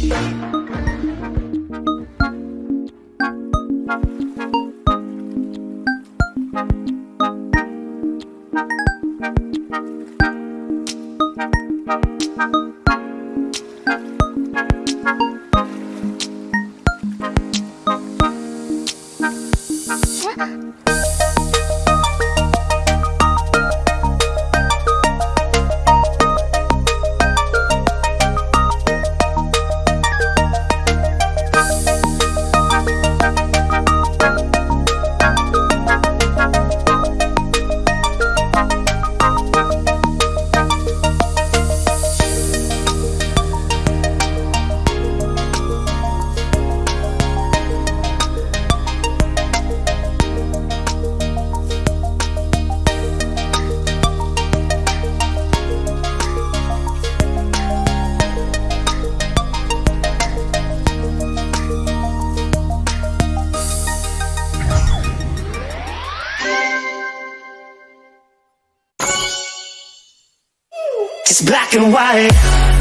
Yeah. just black and white.